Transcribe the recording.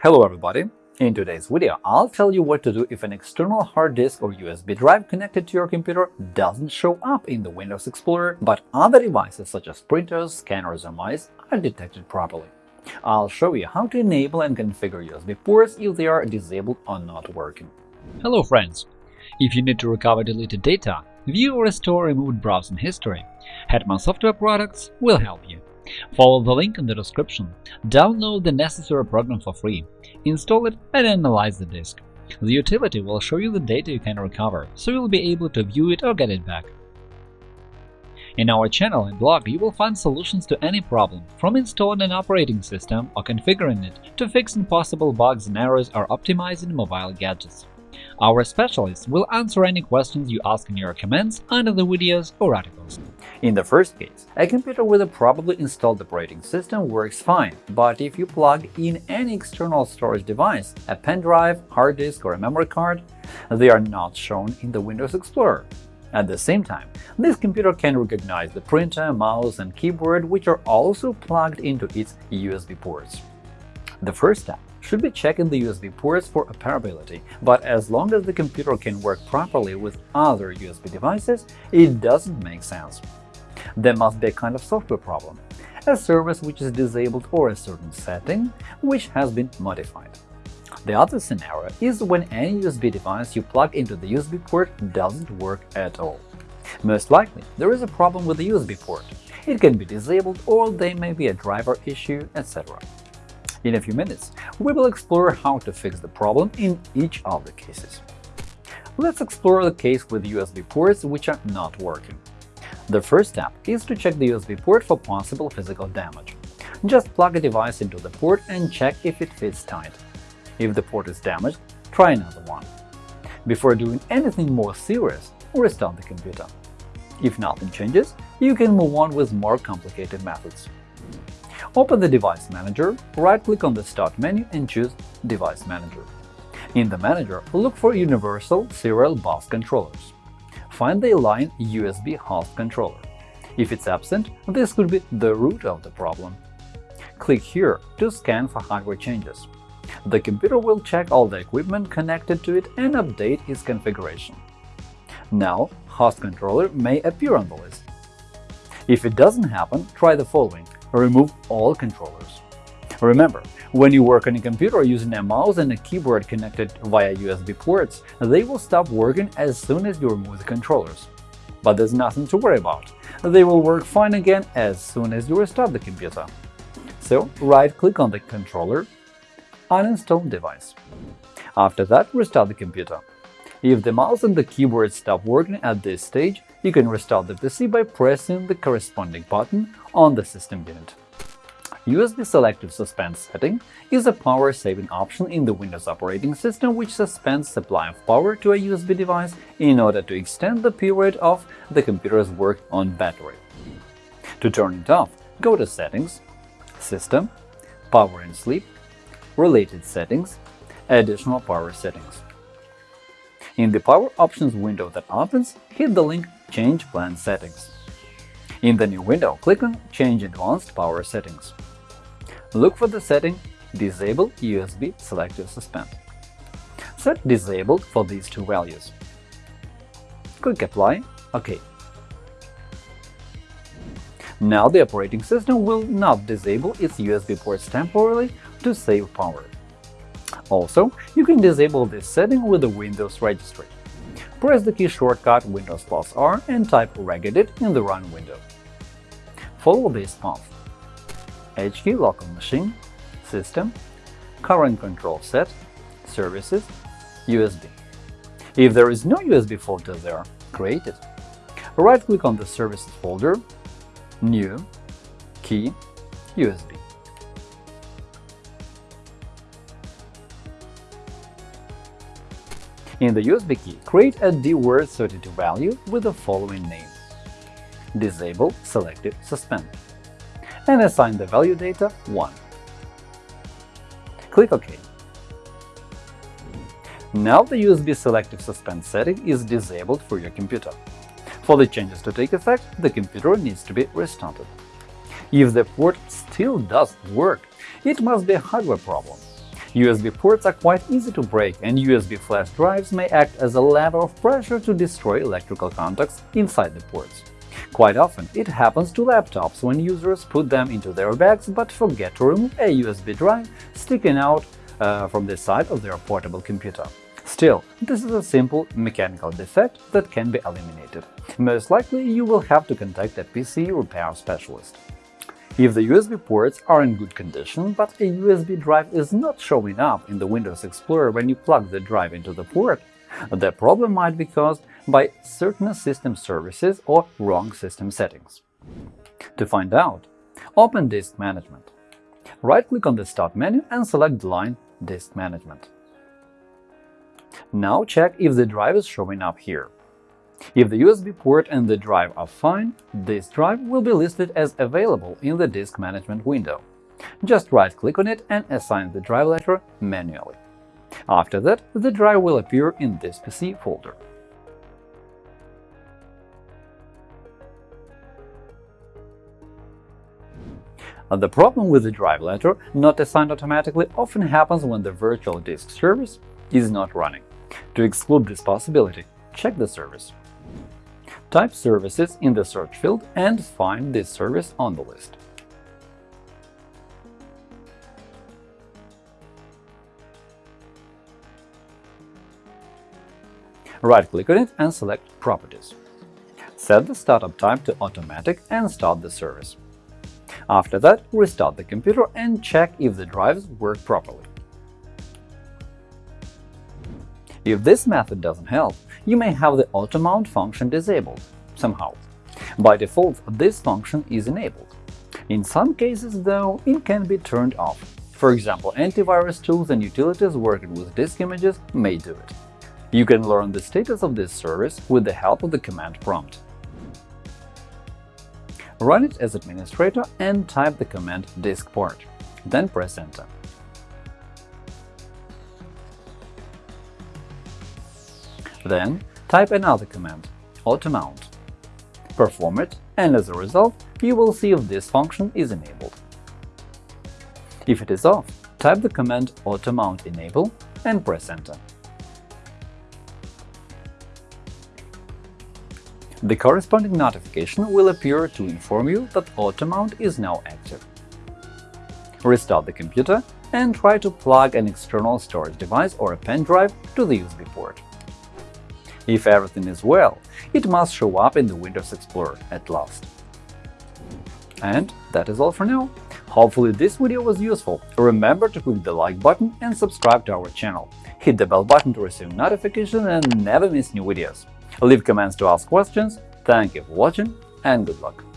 Hello everybody! In today's video, I'll tell you what to do if an external hard disk or USB drive connected to your computer doesn't show up in the Windows Explorer, but other devices such as printers, scanners, or mice are detected properly. I'll show you how to enable and configure USB ports if they are disabled or not working. Hello friends! If you need to recover deleted data, view or restore removed browsing history, Hetman Software Products will help you. Follow the link in the description, download the necessary program for free, install it and analyze the disk. The utility will show you the data you can recover, so you'll be able to view it or get it back. In our channel and blog, you will find solutions to any problem, from installing an operating system or configuring it to fixing possible bugs and errors or optimizing mobile gadgets. Our specialists will answer any questions you ask in your comments under the videos or articles. In the first case, a computer with a properly installed operating system works fine, but if you plug in any external storage device, a pen drive, hard disk or a memory card, they are not shown in the Windows Explorer. At the same time, this computer can recognize the printer, mouse and keyboard, which are also plugged into its USB ports. The first step should be checking the USB ports for operability, but as long as the computer can work properly with other USB devices, it doesn't make sense. There must be a kind of software problem, a service which is disabled or a certain setting which has been modified. The other scenario is when any USB device you plug into the USB port doesn't work at all. Most likely, there is a problem with the USB port. It can be disabled or there may be a driver issue, etc. In a few minutes, we will explore how to fix the problem in each of the cases. Let's explore the case with USB ports which are not working. The first step is to check the USB port for possible physical damage. Just plug a device into the port and check if it fits tight. If the port is damaged, try another one. Before doing anything more serious, restart the computer. If nothing changes, you can move on with more complicated methods. Open the Device Manager, right-click on the Start menu and choose Device Manager. In the manager, look for Universal Serial Bus Controllers. Find the Align USB host controller. If it's absent, this could be the root of the problem. Click here to scan for hardware changes. The computer will check all the equipment connected to it and update its configuration. Now, host controller may appear on the list. If it doesn't happen, try the following remove all controllers. Remember, when you work on a computer using a mouse and a keyboard connected via USB ports, they will stop working as soon as you remove the controllers. But there's nothing to worry about. They will work fine again as soon as you restart the computer. So right-click on the controller, uninstall device. After that, restart the computer. If the mouse and the keyboard stop working at this stage, you can restart the PC by pressing the corresponding button on the system unit. USB Selective Suspend setting is a power-saving option in the Windows operating system which suspends supply of power to a USB device in order to extend the period of the computer's work on battery. To turn it off, go to Settings, System, Power and Sleep, Related Settings, Additional Power Settings. In the Power Options window that opens, hit the link Change Plan Settings. In the new window, click on Change Advanced Power Settings. Look for the setting Disable USB Selective Suspend. Set Disabled for these two values. Click Apply OK. Now the operating system will not disable its USB ports temporarily to save power. Also, you can disable this setting with the Windows registry. Press the key shortcut Windows plus R and type regedit in the Run window. Follow this path. HKey local machine, System, Current control set, Services, USB. If there is no USB folder there, create it. Right-click on the Services folder, New, Key, USB. In the USB key, create a dword32 value with the following name Disable Selective Suspend and assign the value data 1. Click OK. Now the USB Selective Suspend setting is disabled for your computer. For the changes to take effect, the computer needs to be restarted. If the port still doesn't work, it must be a hardware problem. USB ports are quite easy to break, and USB flash drives may act as a lever of pressure to destroy electrical contacts inside the ports. Quite often, it happens to laptops when users put them into their bags but forget to remove a USB drive sticking out uh, from the side of their portable computer. Still, this is a simple mechanical defect that can be eliminated. Most likely, you will have to contact a PC repair specialist. If the USB ports are in good condition, but a USB drive is not showing up in the Windows Explorer when you plug the drive into the port, the problem might be caused by certain system services or wrong system settings. To find out, open Disk Management. Right-click on the Start menu and select the line Disk Management. Now check if the drive is showing up here. If the USB port and the drive are fine, this drive will be listed as available in the Disk Management window. Just right-click on it and assign the drive letter manually. After that, the drive will appear in this PC folder. The problem with the drive letter not assigned automatically often happens when the virtual disk service is not running. To exclude this possibility, check the service. Type Services in the search field and find this service on the list. Right-click on it and select Properties. Set the startup type to Automatic and start the service. After that, restart the computer and check if the drives work properly. If this method doesn't help, you may have the auto mount function disabled somehow. By default, this function is enabled. In some cases, though, it can be turned off. For example, antivirus tools and utilities working with disk images may do it. You can learn the status of this service with the help of the command prompt. Run it as administrator and type the command diskpart, then press Enter. Then type another command, automount. Perform it, and as a result, you will see if this function is enabled. If it is off, type the command automount enable and press Enter. The corresponding notification will appear to inform you that AutoMount is now active. Restart the computer and try to plug an external storage device or a pen drive to the USB port. If everything is well, it must show up in the Windows Explorer at last. And that is all for now. Hopefully this video was useful. Remember to click the like button and subscribe to our channel. Hit the bell button to receive notifications and never miss new videos. Leave comments to ask questions. Thank you for watching and good luck!